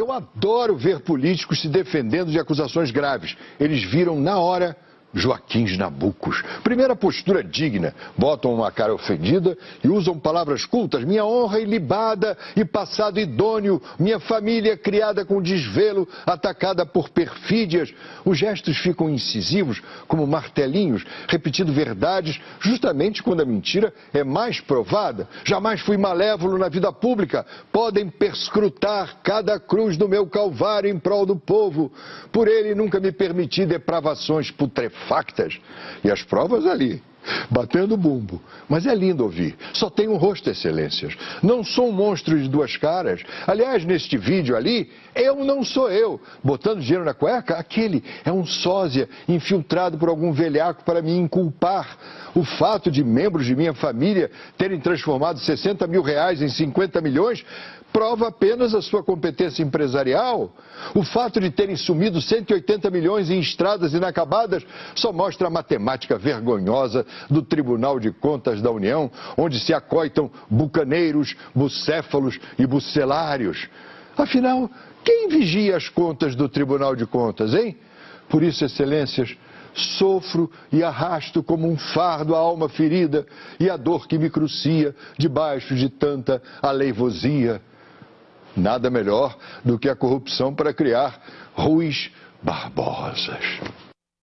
Eu adoro ver políticos se defendendo de acusações graves. Eles viram na hora Joaquins Nabucos. Primeira postura digna. Botam uma cara ofendida e usam palavras cultas. Minha honra ilibada e passado idôneo. Minha família criada com desvelo, atacada por perfídias. Os gestos ficam incisivos, como martelinhos, repetindo verdades, justamente quando a mentira é mais provada. Jamais fui malévolo na vida pública. Podem perscrutar cada cruz do meu calvário em prol do povo. Por ele nunca me permiti depravações putrefactas factas. E as provas ali, batendo bumbo. Mas é lindo ouvir. Só tem um rosto, excelências. Não sou um monstro de duas caras. Aliás, neste vídeo ali, eu não sou eu. Botando dinheiro na cueca, aquele é um sósia infiltrado por algum velhaco para me inculpar. O fato de membros de minha família terem transformado 60 mil reais em 50 milhões prova apenas a sua competência empresarial. O fato de terem sumido 180 milhões em estradas inacabadas só mostra a matemática vergonhosa do Tribunal de Contas da União, onde se acoitam bucaneiros, bucéfalos e bucelários. Afinal, quem vigia as contas do Tribunal de Contas, hein? Por isso, excelências, sofro e arrasto como um fardo a alma ferida e a dor que me crucia debaixo de tanta aleivosia. Nada melhor do que a corrupção para criar ruins barbosas.